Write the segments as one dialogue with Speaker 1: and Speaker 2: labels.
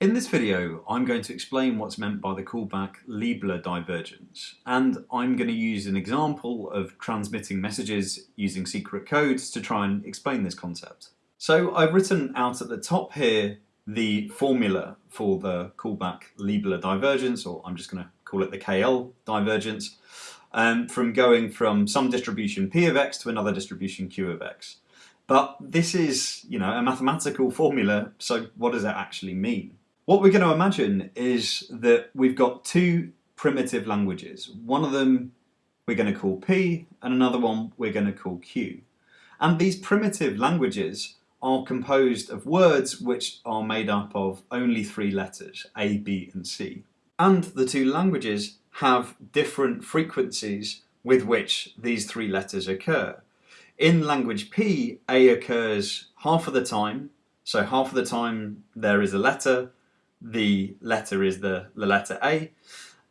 Speaker 1: In this video, I'm going to explain what's meant by the callback Libler divergence, and I'm going to use an example of transmitting messages using secret codes to try and explain this concept. So I've written out at the top here the formula for the callback Libler divergence, or I'm just going to call it the KL divergence, um, from going from some distribution P of x to another distribution Q of x. But this is, you know, a mathematical formula, so what does that actually mean? What we're going to imagine is that we've got two primitive languages. One of them we're going to call P and another one we're going to call Q. And these primitive languages are composed of words which are made up of only three letters, A, B and C. And the two languages have different frequencies with which these three letters occur. In language P, A occurs half of the time, so half of the time there is a letter, the letter is the, the letter A,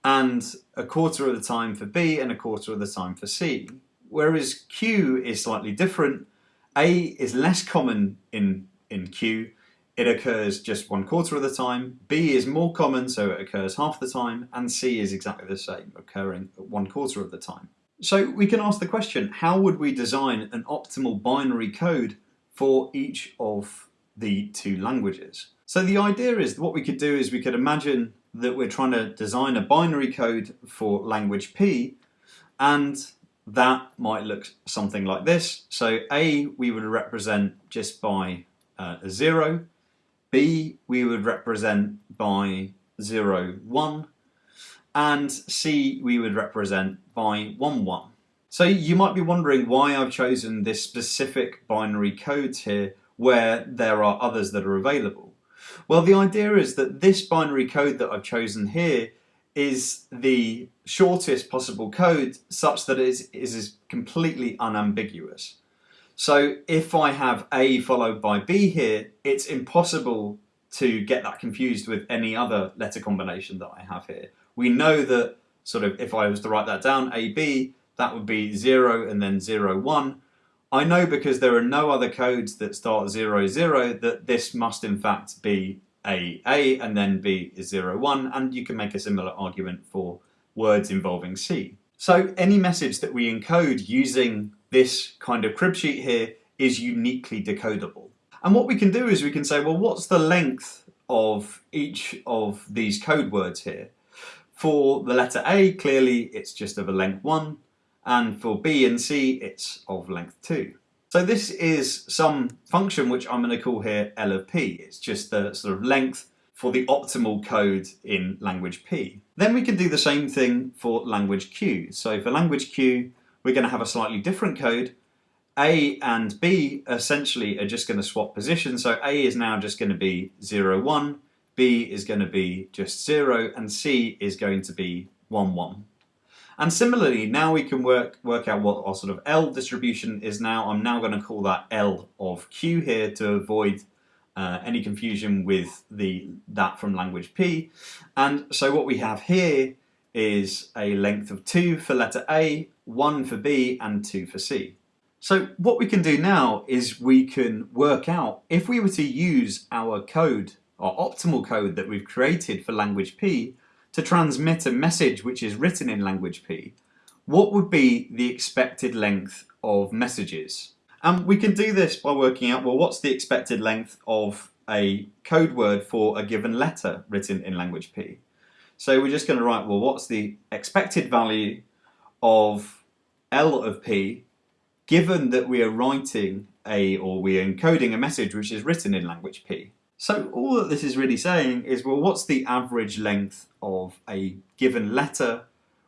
Speaker 1: and a quarter of the time for B and a quarter of the time for C. Whereas Q is slightly different. A is less common in, in Q. It occurs just one quarter of the time. B is more common, so it occurs half the time. And C is exactly the same, occurring one quarter of the time. So we can ask the question, how would we design an optimal binary code for each of the two languages? So the idea is what we could do is we could imagine that we're trying to design a binary code for language P and that might look something like this. So A we would represent just by uh, a 0, B we would represent by zero one, and C we would represent by 1, 1. So you might be wondering why I've chosen this specific binary code here where there are others that are available. Well, the idea is that this binary code that I've chosen here is the shortest possible code such that it is, is completely unambiguous. So if I have A followed by B here, it's impossible to get that confused with any other letter combination that I have here. We know that sort of if I was to write that down, AB, that would be 0 and then 0, 1. I know because there are no other codes that start 0, 0 that this must in fact be A, A and then B is 0, 1 and you can make a similar argument for words involving C. So any message that we encode using this kind of crib sheet here is uniquely decodable. And what we can do is we can say, well, what's the length of each of these code words here? For the letter A, clearly it's just of a length 1 and for B and C it's of length 2. So this is some function which I'm going to call here L of P. It's just the sort of length for the optimal code in language P. Then we can do the same thing for language Q. So for language Q we're going to have a slightly different code. A and B essentially are just going to swap positions. So A is now just going to be 0, 1, B is going to be just 0 and C is going to be 1, 1. And similarly, now we can work, work out what our sort of L distribution is now. I'm now going to call that L of Q here to avoid uh, any confusion with the that from language P. And so what we have here is a length of 2 for letter A, 1 for B and 2 for C. So what we can do now is we can work out if we were to use our code, our optimal code that we've created for language P, to transmit a message which is written in language P, what would be the expected length of messages? And we can do this by working out, well, what's the expected length of a code word for a given letter written in language P? So we're just going to write, well, what's the expected value of L of P given that we are writing a, or we are encoding a message which is written in language P? So all that this is really saying is, well, what's the average length of a given letter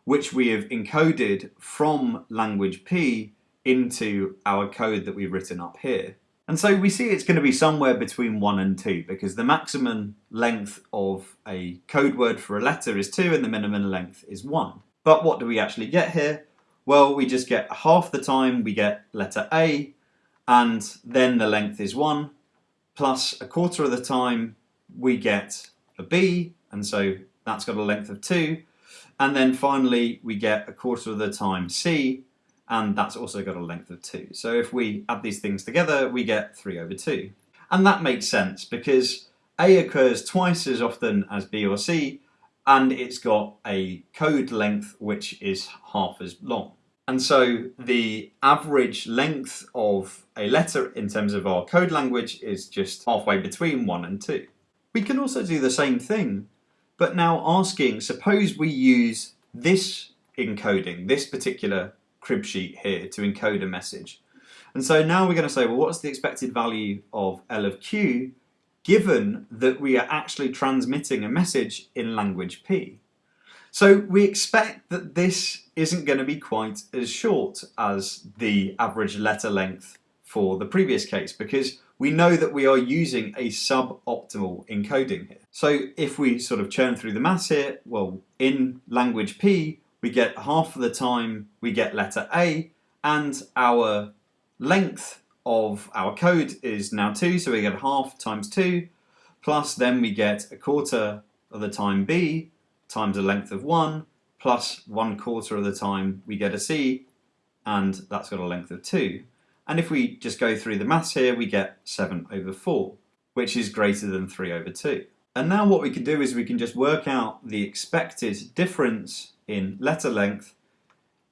Speaker 1: which we have encoded from language P into our code that we've written up here. And so we see it's going to be somewhere between 1 and 2 because the maximum length of a code word for a letter is 2 and the minimum length is 1. But what do we actually get here? Well, we just get half the time we get letter A and then the length is 1 plus a quarter of the time we get a B, and so that's got a length of 2. And then finally we get a quarter of the time C, and that's also got a length of 2. So if we add these things together, we get 3 over 2. And that makes sense because A occurs twice as often as B or C, and it's got a code length which is half as long. And so hmm. the average length of a letter in terms of our code language is just halfway between 1 and 2. We can also do the same thing, but now asking, suppose we use this encoding, this particular crib sheet here to encode a message. And so now we're going to say, well, what's the expected value of L of Q given that we are actually transmitting a message in language P? So we expect that this isn't going to be quite as short as the average letter length for the previous case because we know that we are using a suboptimal encoding here. So if we sort of churn through the maths here, well, in language P, we get half of the time we get letter A and our length of our code is now 2, so we get half times 2, plus then we get a quarter of the time B times a length of 1, plus 1 quarter of the time we get a C, and that's got a length of 2. And if we just go through the maths here, we get 7 over 4, which is greater than 3 over 2. And now what we can do is we can just work out the expected difference in letter length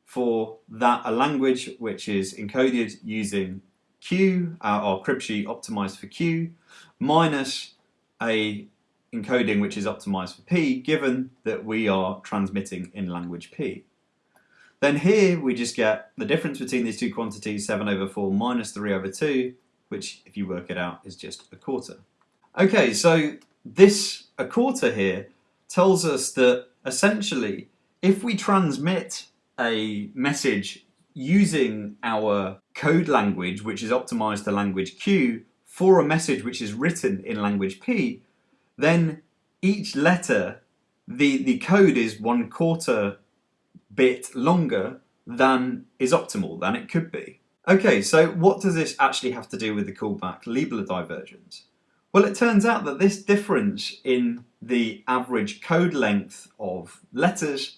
Speaker 1: for that a language which is encoded using Q, our crib sheet optimized for Q, minus a encoding which is optimized for P, given that we are transmitting in language P. Then here we just get the difference between these two quantities, 7 over 4 minus 3 over 2, which if you work it out is just a quarter. Okay, so this a quarter here tells us that essentially if we transmit a message using our code language, which is optimized to language Q, for a message which is written in language P, then each letter, the, the code is one quarter bit longer than is optimal, than it could be. Okay, so what does this actually have to do with the Kullback-Leibler divergence? Well, it turns out that this difference in the average code length of letters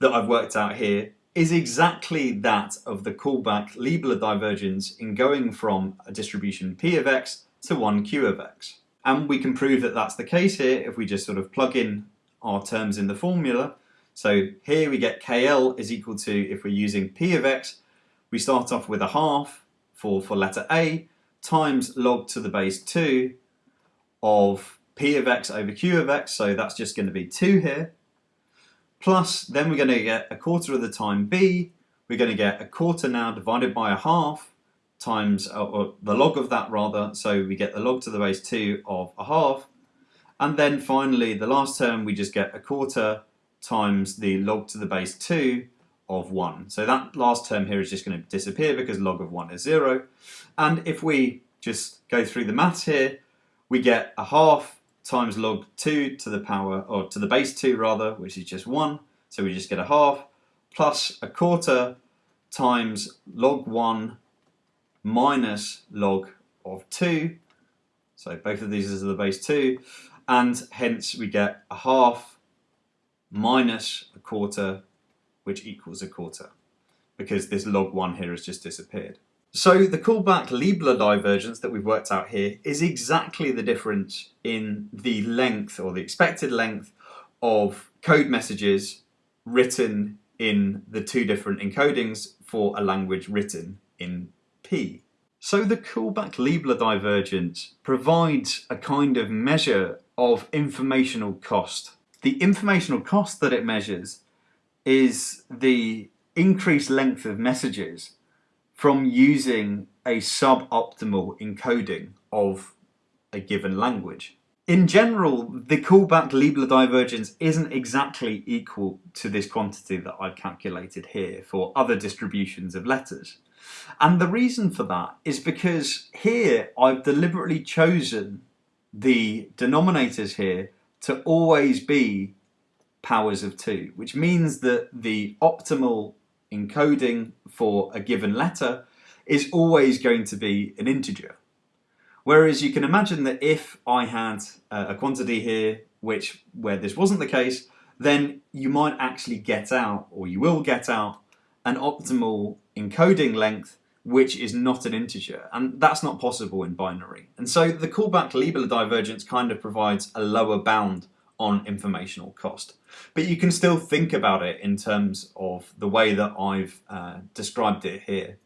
Speaker 1: that I've worked out here is exactly that of the Kullback-Leibler divergence in going from a distribution P of x to one Q of x. And we can prove that that's the case here if we just sort of plug in our terms in the formula. So here we get KL is equal to, if we're using P of X, we start off with a half for, for letter A times log to the base 2 of P of X over Q of X, so that's just going to be 2 here. Plus, then we're going to get a quarter of the time B, we're going to get a quarter now divided by a half times, or, or the log of that rather, so we get the log to the base 2 of a half. And then finally, the last term, we just get a quarter times the log to the base 2 of 1. So that last term here is just going to disappear because log of 1 is 0. And if we just go through the maths here, we get a half times log 2 to the power, or to the base 2 rather, which is just 1. So we just get a half plus a quarter times log 1 minus log of 2. So both of these are the base 2. And hence we get a half minus a quarter, which equals a quarter, because this log 1 here has just disappeared. So the Kullback-Leibler divergence that we've worked out here is exactly the difference in the length or the expected length of code messages written in the two different encodings for a language written in So the Kullback-Leibler divergence provides a kind of measure of informational cost the informational cost that it measures is the increased length of messages from using a suboptimal encoding of a given language. In general, the Kullback-Leibler divergence isn't exactly equal to this quantity that I've calculated here for other distributions of letters. And the reason for that is because here I've deliberately chosen the denominators here to always be powers of 2, which means that the optimal encoding for a given letter is always going to be an integer. Whereas you can imagine that if I had uh, a quantity here which where this wasn't the case, then you might actually get out, or you will get out, an optimal encoding length which is not an integer, and that's not possible in binary. And so the Kullback-Leibler divergence kind of provides a lower bound on informational cost. But you can still think about it in terms of the way that I've uh, described it here.